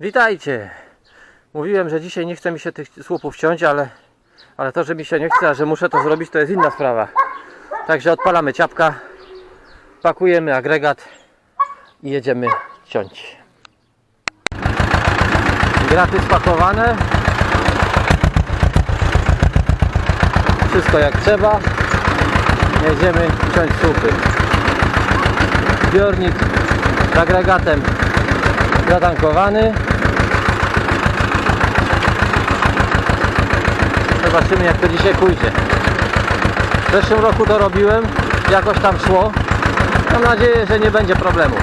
Witajcie! Mówiłem, że dzisiaj nie chce mi się tych słupów ciąć, ale, ale to, że mi się nie chce, a że muszę to zrobić, to jest inna sprawa. Także odpalamy ciapka, pakujemy agregat i jedziemy ciąć. Graty spakowane. Wszystko jak trzeba. Jedziemy ciąć słupy. Zbiornik z agregatem zatankowany. Zobaczymy jak to dzisiaj pójdzie. W zeszłym roku to robiłem, jakoś tam szło. Mam nadzieję, że nie będzie problemu.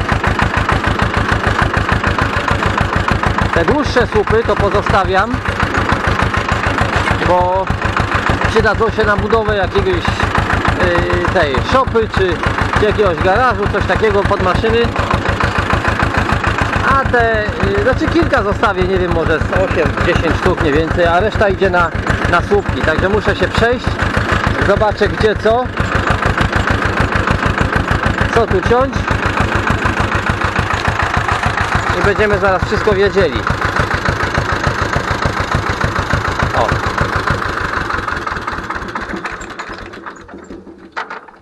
Te dłuższe słupy to pozostawiam, bo przydadzą się na budowę jakiegoś yy, tej szopy czy, jakiegoś garażu, coś takiego pod maszyny. A te, yy, znaczy kilka zostawię, nie wiem, może z 8-10 sztuk, nie więcej, a reszta idzie na, na słupki. Także muszę się przejść, zobaczę gdzie co, co tu ciąć i będziemy zaraz wszystko wiedzieli. O.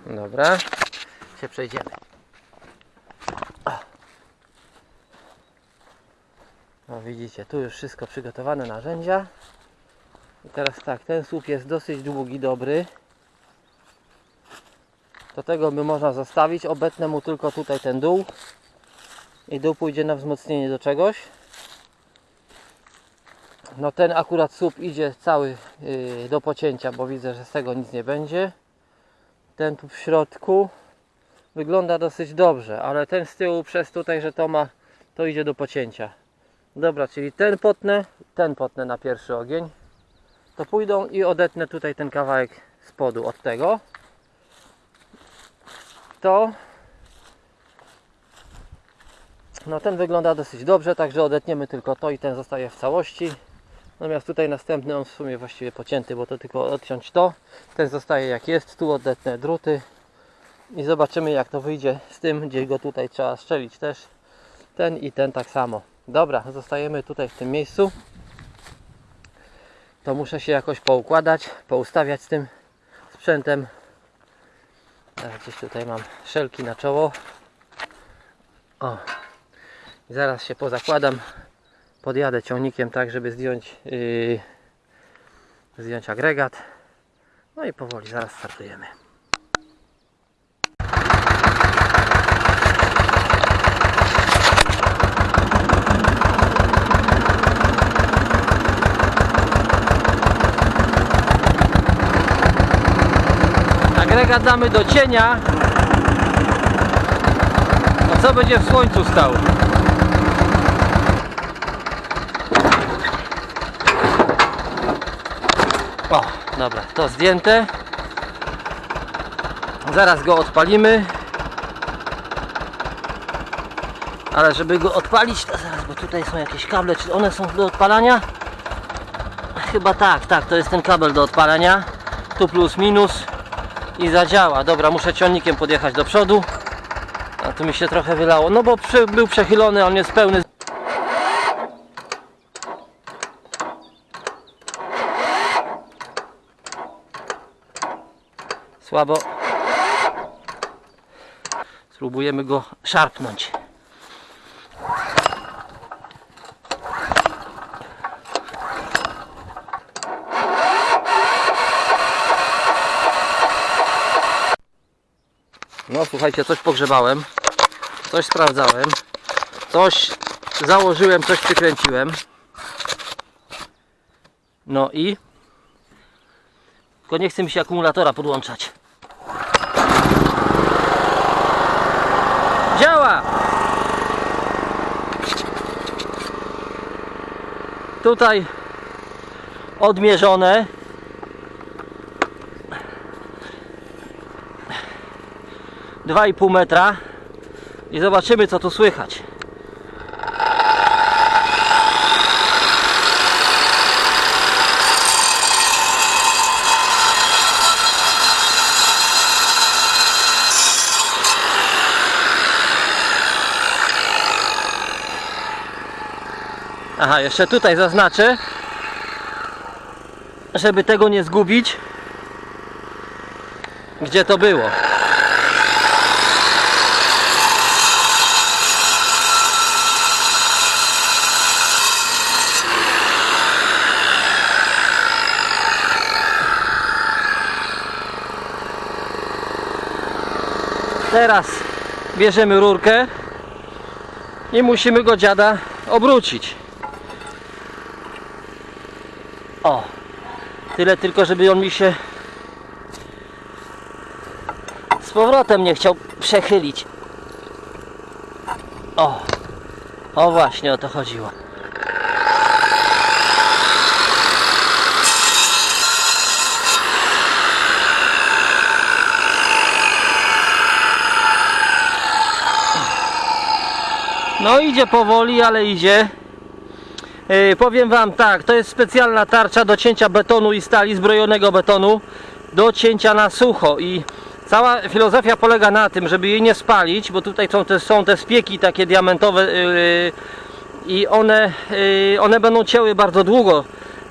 Dobra, się przejdziemy. No widzicie, tu już wszystko przygotowane narzędzia. I teraz tak, ten słup jest dosyć długi, dobry. Do tego by można zostawić, obetnę mu tylko tutaj ten dół. I dół pójdzie na wzmocnienie do czegoś. No ten akurat słup idzie cały yy, do pocięcia, bo widzę, że z tego nic nie będzie. Ten tu w środku wygląda dosyć dobrze, ale ten z tyłu przez tutaj, że to ma, to idzie do pocięcia. Dobra, czyli ten potnę, ten potnę na pierwszy ogień. To pójdą i odetnę tutaj ten kawałek spodu od tego. To no ten wygląda dosyć dobrze, także odetniemy tylko to i ten zostaje w całości. Natomiast tutaj następny on w sumie właściwie pocięty, bo to tylko odciąć to. Ten zostaje jak jest, tu odetnę druty i zobaczymy jak to wyjdzie z tym, gdzie go tutaj trzeba strzelić też. Ten i ten tak samo. Dobra, zostajemy tutaj w tym miejscu. To muszę się jakoś poukładać, poustawiać z tym sprzętem. Gdzieś tutaj mam szelki na czoło. O. Zaraz się pozakładam. Podjadę ciągnikiem tak, żeby zdjąć yy, zdjąć agregat. No i powoli zaraz startujemy. Agregat damy do cienia. A co będzie w słońcu stał? O, dobra, to zdjęte. Zaraz go odpalimy. Ale żeby go odpalić, to zaraz, bo tutaj są jakieś kable, czy one są do odpalania? Chyba tak, tak, to jest ten kabel do odpalania. Tu plus minus i zadziała. Dobra, muszę ciągnikiem podjechać do przodu. A tu mi się trochę wylało, no bo przy, był przechylony, on jest pełny. Słabo. Spróbujemy go szarpnąć. Słuchajcie, coś pogrzebałem, coś sprawdzałem, coś założyłem, coś przykręciłem. No i tylko nie chce mi się akumulatora podłączać. Działa! Tutaj odmierzone. Dwa i pół metra i zobaczymy co tu słychać. Aha, jeszcze tutaj zaznaczę, żeby tego nie zgubić, gdzie to było. Teraz bierzemy rurkę i musimy go dziada obrócić. O, tyle tylko, żeby on mi się z powrotem nie chciał przechylić. O, o właśnie o to chodziło. No idzie powoli, ale idzie. Yy, powiem Wam tak, to jest specjalna tarcza do cięcia betonu i stali, zbrojonego betonu, do cięcia na sucho i cała filozofia polega na tym, żeby jej nie spalić, bo tutaj są te, są te spieki takie diamentowe yy, i one, yy, one będą cięły bardzo długo,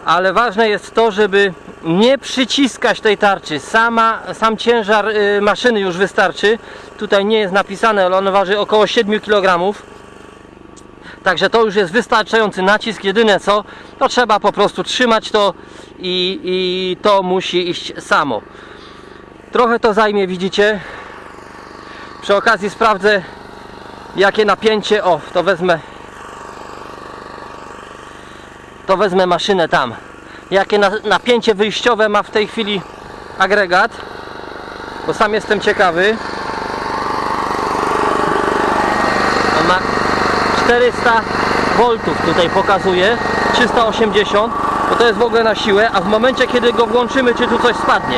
ale ważne jest to, żeby nie przyciskać tej tarczy. Sama, sam ciężar yy, maszyny już wystarczy. Tutaj nie jest napisane, ale on waży około 7 kg. Także to już jest wystarczający nacisk. Jedyne co, to trzeba po prostu trzymać to i, i to musi iść samo. Trochę to zajmie, widzicie. Przy okazji sprawdzę jakie napięcie. O, to wezmę. To wezmę maszynę tam. Jakie na, napięcie wyjściowe ma w tej chwili agregat. Bo sam jestem ciekawy. On ma 400 voltów tutaj pokazuje 380 bo to jest w ogóle na siłę a w momencie kiedy go włączymy czy tu coś spadnie?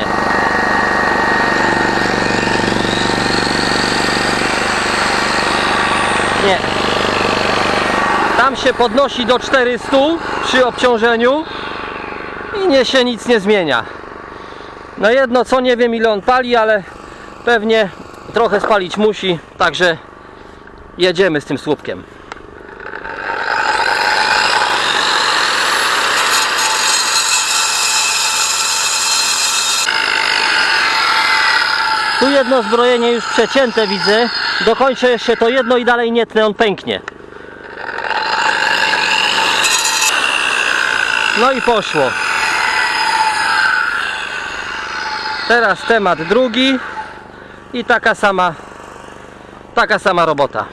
Nie. Tam się podnosi do 400 przy obciążeniu i nie się nic nie zmienia. No jedno co nie wiem ile on pali ale pewnie trochę spalić musi także jedziemy z tym słupkiem jedno zbrojenie już przecięte widzę. Dokończę jeszcze to jedno i dalej nie tnę, on pęknie. No i poszło. Teraz temat drugi i taka sama taka sama robota.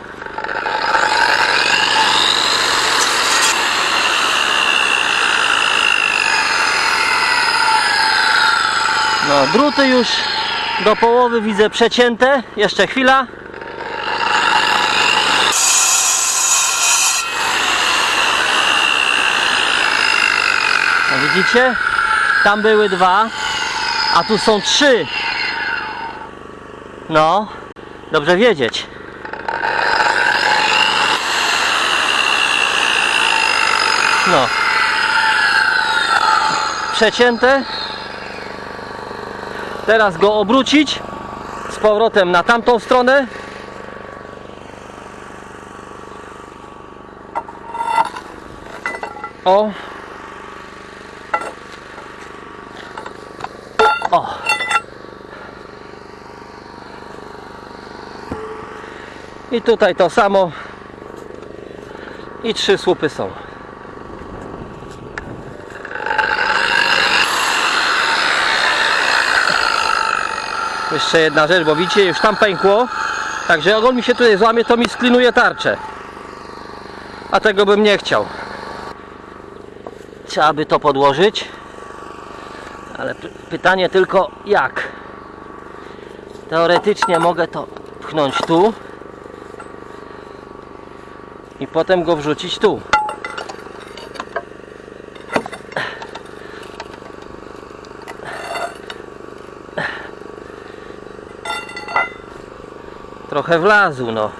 No, druty już do połowy widzę przecięte. Jeszcze chwila. No widzicie? Tam były dwa, a tu są trzy. No, dobrze wiedzieć. No. Przecięte. Teraz go obrócić z powrotem na tamtą stronę. O. O. I tutaj to samo. I trzy słupy są. Jeszcze jedna rzecz, bo widzicie, już tam pękło. Także jak on mi się tutaj złamie, to mi sklinuje tarczę. A tego bym nie chciał. Trzeba by to podłożyć. Ale py- pytanie tylko jak. Teoretycznie mogę to pchnąć tu. I potem go wrzucić tu. trochę wlazł no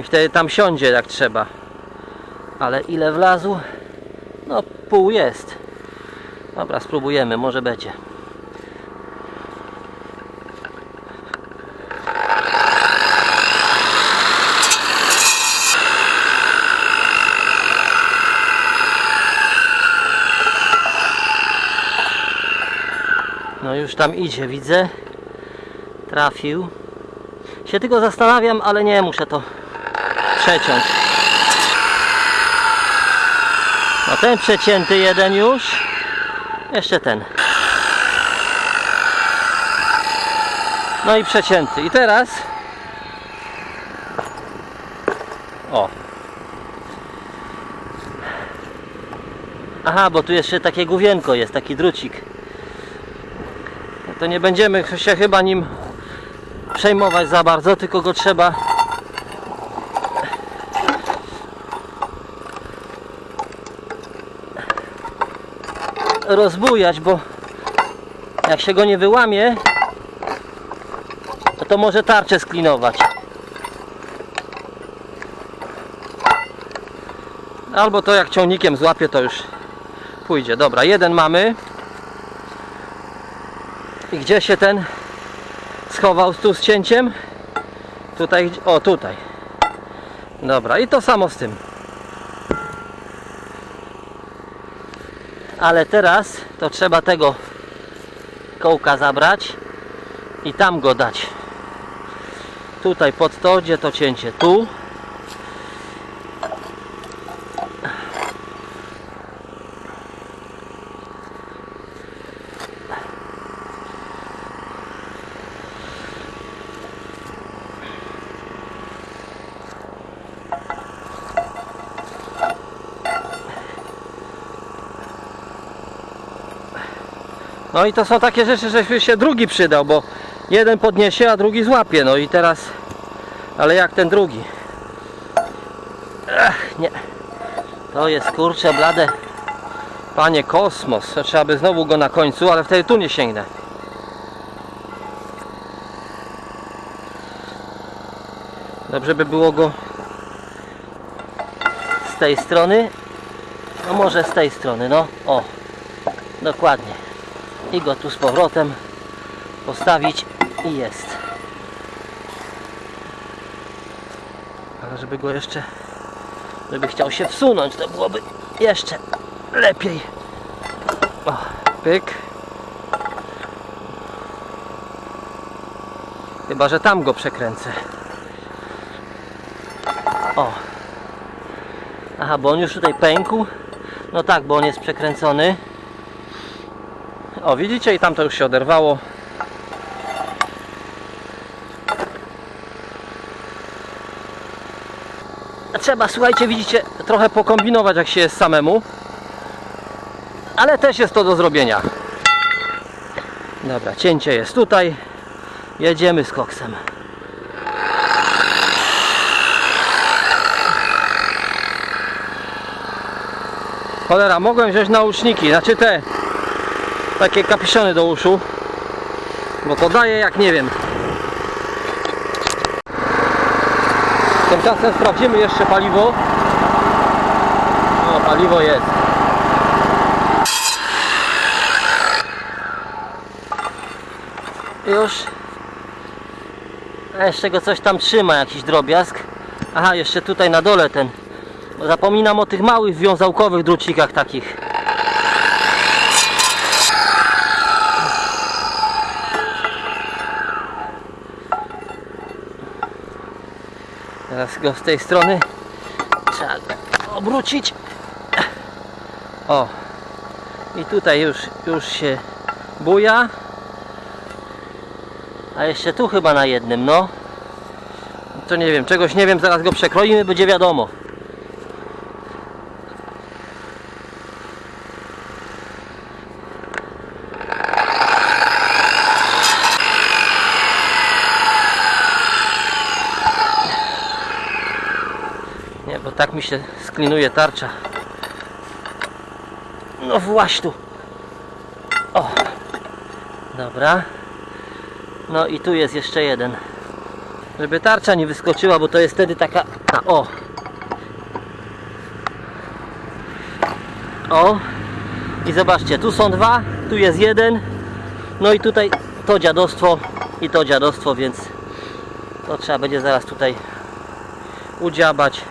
i wtedy tam siądzie jak trzeba ale ile wlazł? no pół jest dobra spróbujemy, może będzie No już tam idzie, widzę. Trafił. Się tylko zastanawiam, ale nie muszę to przeciąć. No ten przecięty jeden już. Jeszcze ten. No i przecięty. I teraz. O. Aha, bo tu jeszcze takie główienko jest, taki drucik. To nie będziemy się chyba nim przejmować za bardzo, tylko go trzeba rozbujać, bo jak się go nie wyłamie, to, może tarczę sklinować. Albo to jak ciągnikiem złapie, to już pójdzie. Dobra, jeden mamy. I gdzie się ten schował tu z cięciem? Tutaj, o tutaj. Dobra, i to samo z tym. Ale teraz to trzeba tego kołka zabrać i tam go dać. Tutaj pod to, gdzie to cięcie. Tu. No i to są takie rzeczy, że się drugi przydał, bo jeden podniesie, a drugi złapie. No i teraz, ale jak ten drugi? Ech, nie. To jest kurcze blade. Panie kosmos. Trzeba by znowu go na końcu, ale wtedy tu nie sięgnę. Dobrze by było go z tej strony. No może z tej strony, no. O. Dokładnie i go tu z powrotem postawić i jest. Ale żeby go jeszcze żeby chciał się wsunąć to byłoby jeszcze lepiej. O, pyk. Chyba, że tam go przekręcę. O. Aha, bo on już tutaj pękł. No tak, bo on jest przekręcony o, widzicie? I tam to już się oderwało. Trzeba, słuchajcie, widzicie, trochę pokombinować, jak się jest samemu. Ale też jest to do zrobienia. Dobra, cięcie jest tutaj. Jedziemy z koksem. Cholera, mogłem wziąć nauczniki, znaczy te takie kapiszony do uszu bo to daje jak nie wiem. Tymczasem sprawdzimy jeszcze paliwo. O paliwo jest. Już. A jeszcze go coś tam trzyma jakiś drobiazg. Aha jeszcze tutaj na dole ten. Zapominam o tych małych wiązałkowych drucikach takich Teraz go z tej strony trzeba obrócić. O. I tutaj już, już się buja. A jeszcze tu chyba na jednym, no. To nie wiem, czegoś nie wiem, zaraz go przekroimy, będzie wiadomo. Nie, bo tak mi się sklinuje tarcza. No właśnie tu. O. Dobra. No i tu jest jeszcze jeden. Żeby tarcza nie wyskoczyła, bo to jest wtedy taka... O. O. I zobaczcie, tu są dwa, tu jest jeden. No i tutaj to dziadostwo i to dziadostwo, więc to trzeba będzie zaraz tutaj udziabać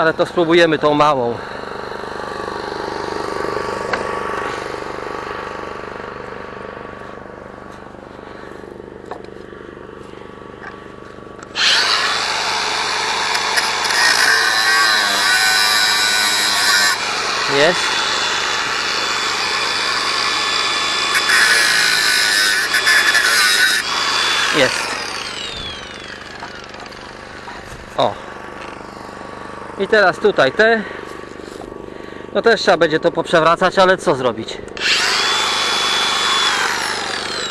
ale to spróbujemy tą małą jest. Jest. O. I teraz tutaj te. No też trzeba będzie to poprzewracać, ale co zrobić?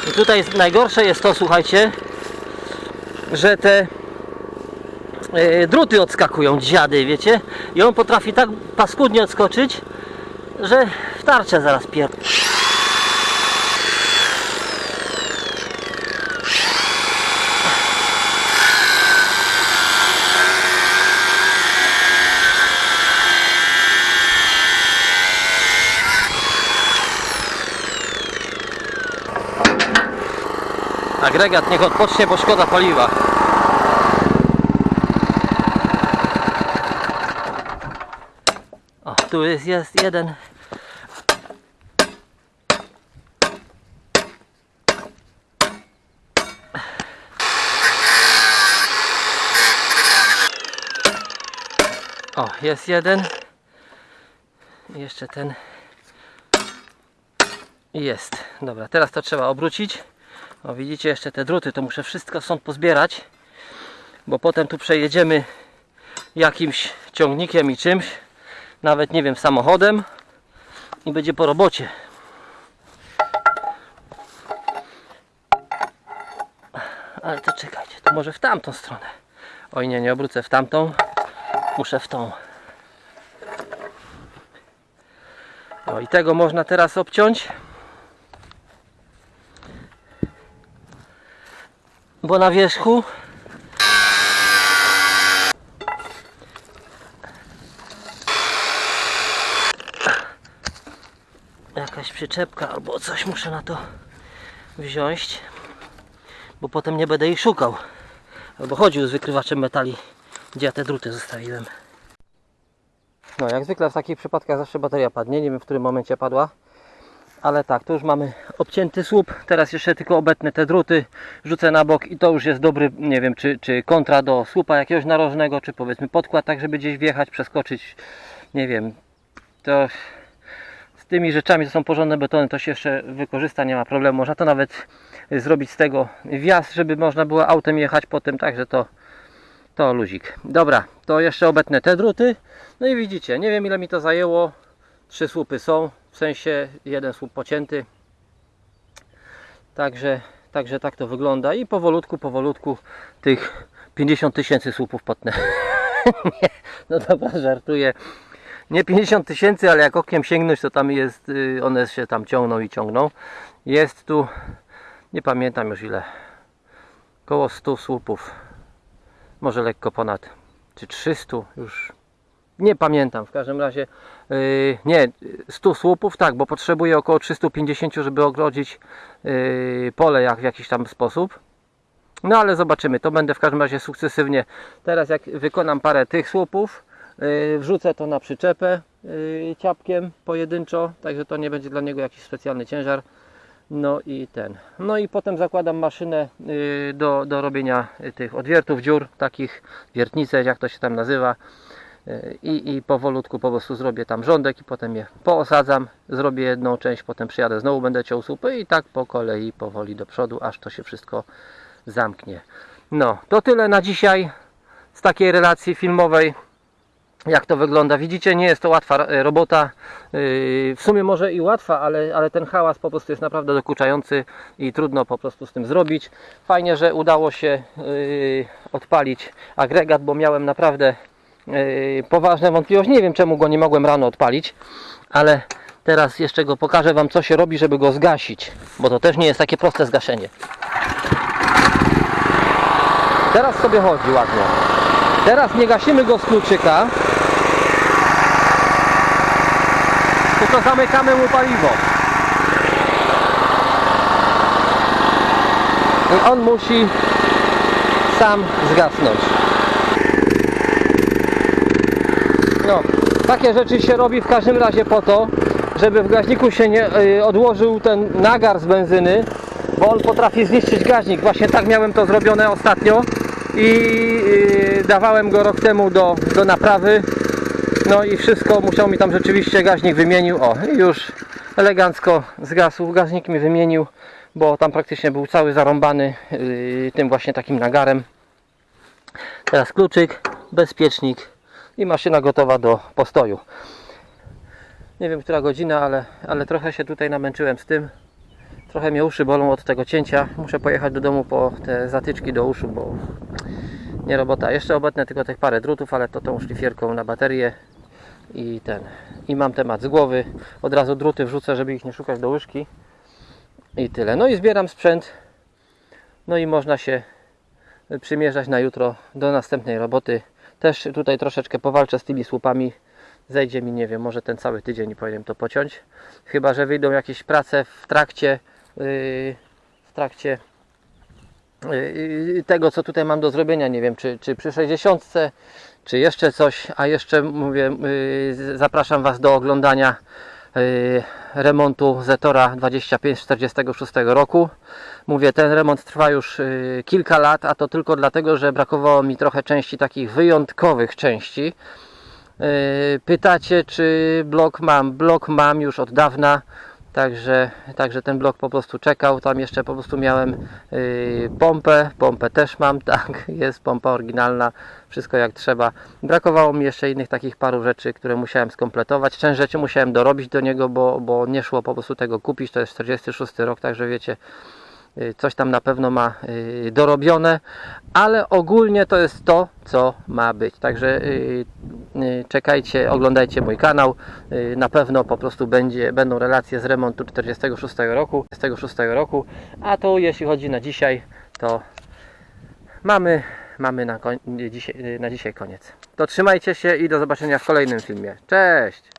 I tutaj jest, najgorsze jest to, słuchajcie, że te e, druty odskakują, dziady, wiecie? I on potrafi tak paskudnie odskoczyć, że w tarczę zaraz pier... Agregat niech odpocznie, bo szkoda paliwa. O, tu jest, jest jeden. O, jest jeden. Jeszcze ten. Jest. Dobra, teraz to trzeba obrócić. O, widzicie jeszcze te druty, to muszę wszystko stąd pozbierać, bo potem tu przejedziemy jakimś ciągnikiem i czymś, nawet nie wiem, samochodem i będzie po robocie. Ale to czekajcie, to może w tamtą stronę. Oj nie, nie obrócę w tamtą, muszę w tą. O i tego można teraz obciąć. Bo na wierzchu? Jakaś przyczepka albo coś muszę na to wziąć bo potem nie będę ich szukał. Albo chodził z wykrywaczem metali gdzie ja te druty zostawiłem. No jak zwykle w takich przypadkach zawsze bateria padnie. Nie wiem w którym momencie padła ale tak, tu już mamy obcięty słup, teraz jeszcze tylko obetnę te druty, rzucę na bok i to już jest dobry, nie wiem, czy, czy kontra do słupa jakiegoś narożnego, czy powiedzmy podkład, tak żeby gdzieś wjechać, przeskoczyć, nie wiem, to z tymi rzeczami, to są porządne betony, to się jeszcze wykorzysta, nie ma problemu, można to nawet zrobić z tego wjazd, żeby można było autem jechać potem, także to to luzik. Dobra, to jeszcze obetnę te druty, no i widzicie, nie wiem ile mi to zajęło, trzy słupy są, sensie jeden słup pocięty. Także, także tak to wygląda i powolutku, powolutku tych 50 tysięcy słupów potnę. No dobra, żartuję. Nie 50 tysięcy, ale jak okiem sięgnąć, to tam jest, y, one się tam ciągną i ciągną. Jest tu, nie pamiętam już ile, około 100 słupów. Może lekko ponad, czy 300 już nie pamiętam, w każdym razie nie, 100 słupów, tak, bo potrzebuję około 350, żeby ogrodzić yy, pole jak w jakiś tam sposób. No ale zobaczymy, to będę w każdym razie sukcesywnie. Teraz jak wykonam parę tych słupów, yy, wrzucę to na przyczepę ciapkiem pojedynczo, także to nie będzie dla niego jakiś specjalny ciężar. No i ten. No i potem zakładam maszynę do, do robienia tych odwiertów dziur, takich wiertnice, jak to się tam nazywa i, i powolutku po prostu zrobię tam rządek i potem je poosadzam, zrobię jedną część, potem przyjadę, znowu będę ciął słupy i tak po kolei powoli do przodu, aż to się wszystko zamknie. No, to tyle na dzisiaj z takiej relacji filmowej jak to wygląda. Widzicie, nie jest to łatwa e, robota. Yy, W sumie może i łatwa, ale, ale ten hałas po prostu jest naprawdę dokuczający i trudno po prostu z tym zrobić. Fajnie, że udało się odpalić agregat, bo miałem naprawdę poważne wątpliwości. Nie wiem czemu go nie mogłem rano odpalić, ale teraz jeszcze go pokażę Wam co się robi, żeby go zgasić, bo to też nie jest takie proste zgaszenie. Teraz sobie chodzi ładnie. Teraz nie gasimy go z kluczyka, tylko zamykamy mu paliwo. I on musi sam zgasnąć. No, takie rzeczy się robi w każdym razie po to, żeby w gaźniku się nie y, odłożył ten nagar z benzyny, bo on potrafi zniszczyć gaźnik. Właśnie tak miałem to zrobione ostatnio i y, dawałem go rok temu do, do naprawy No i wszystko, musiał mi tam rzeczywiście gaźnik wymienił. O, już elegancko zgasł. Gaźnik mi wymienił, bo tam praktycznie był cały zarąbany yy, tym właśnie takim nagarem. Teraz kluczyk, bezpiecznik i maszyna gotowa do postoju. Nie wiem, która godzina, ale, ale trochę się tutaj namęczyłem z tym. Trochę mnie uszy bolą od tego cięcia. Muszę pojechać do domu po te zatyczki do uszu, bo nie robota. Jeszcze obetnę tylko tych parę drutów, ale to tą szlifierką na baterię i ten. I mam temat z głowy. Od razu druty wrzucę, żeby ich nie szukać do łyżki. I tyle. No i zbieram sprzęt. No i można się przymierzać na jutro do następnej roboty. Też tutaj troszeczkę powalczę z tymi słupami. Zejdzie mi, nie wiem, może ten cały tydzień powinienem to pociąć. Chyba, że wyjdą jakieś prace w trakcie yy, w trakcie yy, tego, co tutaj mam do zrobienia. Nie wiem, czy, czy przy 60, czy jeszcze coś. A jeszcze mówię, yy, zapraszam Was do oglądania remontu Zetora 2546 roku. Mówię, ten remont trwa już yy, kilka lat, a to tylko dlatego, że brakowało mi trochę części takich wyjątkowych części. Yy, Pytacie, czy blok mam? Blok mam już od dawna, także, także ten blok po prostu czekał. Tam jeszcze po prostu miałem yy, pompę, pompę też mam, tak, jest pompa oryginalna, wszystko jak trzeba. Brakowało mi jeszcze innych takich paru rzeczy, które musiałem skompletować. Część rzeczy musiałem dorobić do niego, bo, bo nie szło po prostu tego kupić. To jest 46 rok, także wiecie, coś tam na pewno ma yy, dorobione, ale ogólnie to jest to, co ma być. Także yy, czekajcie, oglądajcie mój kanał. Na pewno po prostu będzie, będą relacje z remontu 46 roku, 46 roku. A to jeśli chodzi na dzisiaj, to mamy, mamy na, dzisiaj, na dzisiaj koniec. To trzymajcie się i do zobaczenia w kolejnym filmie. Cześć!